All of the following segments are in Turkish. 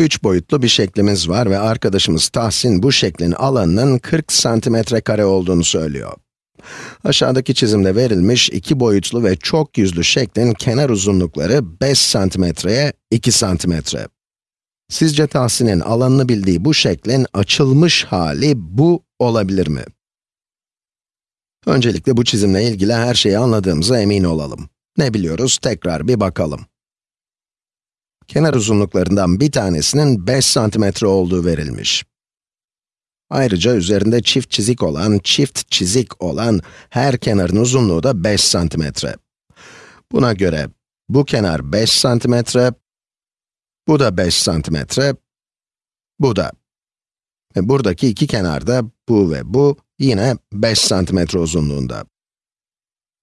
3 boyutlu bir şeklimiz var ve arkadaşımız Tahsin bu şeklin alanının 40 santimetre kare olduğunu söylüyor. Aşağıdaki çizimde verilmiş iki boyutlu ve çok yüzlü şeklin kenar uzunlukları 5 santimetreye 2 santimetre. Sizce Tahsin'in alanını bildiği bu şeklin açılmış hali bu olabilir mi? Öncelikle bu çizimle ilgili her şeyi anladığımıza emin olalım. Ne biliyoruz? Tekrar bir bakalım. Kenar uzunluklarından bir tanesinin 5 santimetre olduğu verilmiş. Ayrıca üzerinde çift çizik olan, çift çizik olan her kenarın uzunluğu da 5 santimetre. Buna göre bu kenar 5 santimetre, bu da 5 santimetre, bu da. Ve buradaki iki kenarda, bu ve bu, yine 5 santimetre uzunluğunda.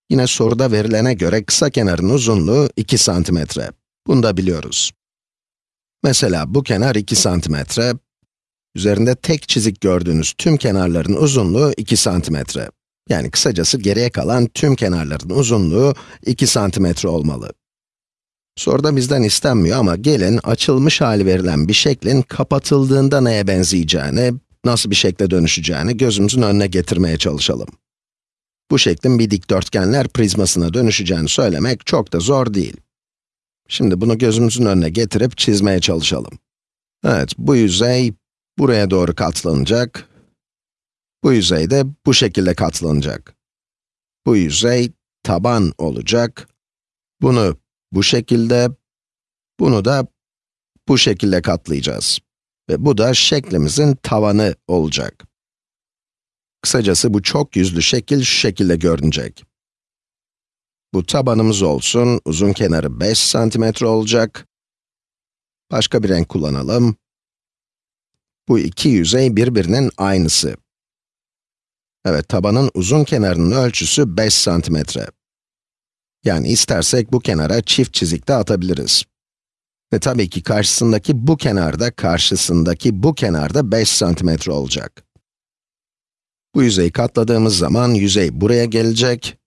Yine soruda verilene göre kısa kenarın uzunluğu 2 santimetre. Bunu da biliyoruz. Mesela bu kenar 2 santimetre, üzerinde tek çizik gördüğünüz tüm kenarların uzunluğu 2 santimetre. Yani kısacası geriye kalan tüm kenarların uzunluğu 2 santimetre olmalı. Soruda bizden istenmiyor ama gelin açılmış hali verilen bir şeklin kapatıldığında neye benzeyeceğini, nasıl bir şekle dönüşeceğini gözümüzün önüne getirmeye çalışalım. Bu şeklin bir dikdörtgenler prizmasına dönüşeceğini söylemek çok da zor değil. Şimdi bunu gözümüzün önüne getirip çizmeye çalışalım. Evet, bu yüzey buraya doğru katlanacak. Bu yüzey de bu şekilde katlanacak. Bu yüzey taban olacak. Bunu bu şekilde, bunu da bu şekilde katlayacağız. Ve bu da şeklimizin tavanı olacak. Kısacası bu çok yüzlü şekil şu şekilde görünecek. Bu tabanımız olsun, uzun kenarı 5 santimetre olacak. Başka bir renk kullanalım. Bu iki yüzey birbirinin aynısı. Evet, tabanın uzun kenarının ölçüsü 5 santimetre. Yani istersek bu kenara çift çizik de atabiliriz. Ve tabii ki karşısındaki bu kenarda, karşısındaki bu kenarda 5 santimetre olacak. Bu yüzeyi katladığımız zaman yüzey buraya gelecek.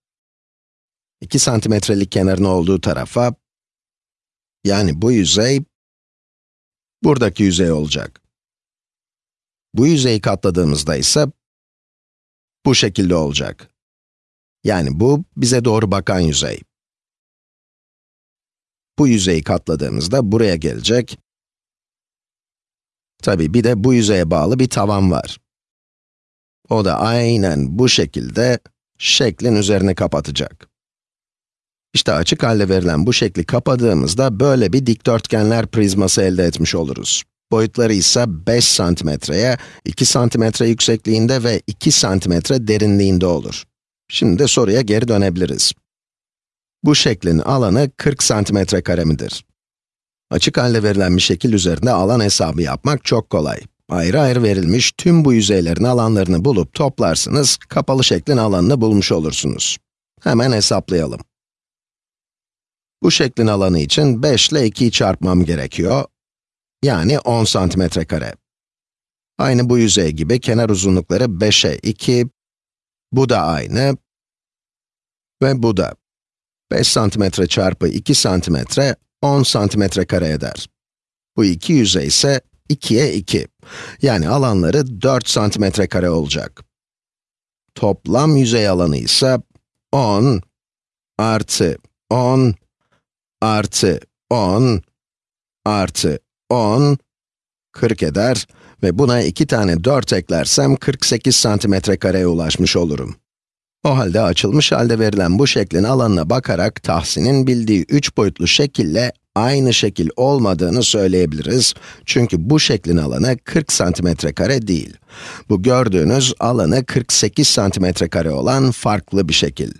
2 santimetrelik kenarın olduğu tarafa, yani bu yüzey, buradaki yüzey olacak. Bu yüzeyi katladığımızda ise, bu şekilde olacak. Yani bu, bize doğru bakan yüzey. Bu yüzeyi katladığımızda buraya gelecek. Tabi bir de bu yüzeye bağlı bir tavan var. O da aynen bu şekilde şeklin üzerini kapatacak. İşte açık halde verilen bu şekli kapadığımızda böyle bir dikdörtgenler prizması elde etmiş oluruz. Boyutları ise 5 santimetreye, 2 santimetre yüksekliğinde ve 2 santimetre derinliğinde olur. Şimdi de soruya geri dönebiliriz. Bu şeklin alanı 40 santimetre kare midir? Açık halde verilen bir şekil üzerinde alan hesabı yapmak çok kolay. Ayrı ayrı verilmiş tüm bu yüzeylerin alanlarını bulup toplarsınız, kapalı şeklin alanını bulmuş olursunuz. Hemen hesaplayalım. Bu şeklin alanı için 5 ile 2'yi çarpmam gerekiyor. Yani 10 santimetre kare. Aynı bu yüzey gibi kenar uzunlukları 5'e 2, bu da aynı ve bu da. 5 santimetre çarpı 2 santimetre 10 santimetre kare eder. Bu iki yüzey ise 2'ye 2. Yani alanları 4 santimetre kare olacak. Toplam yüzey alanı ise 10 artı 10 artı 10 artı 10 40 eder ve buna iki tane 4 eklersem 48 santimetre kareye ulaşmış olurum. O halde açılmış halde verilen bu şeklin alanına bakarak Tahsin'in bildiği 3 boyutlu şekille aynı şekil olmadığını söyleyebiliriz. Çünkü bu şeklin alanı 40 santimetre kare değil. Bu gördüğünüz alanı 48 santimetre kare olan farklı bir şekil.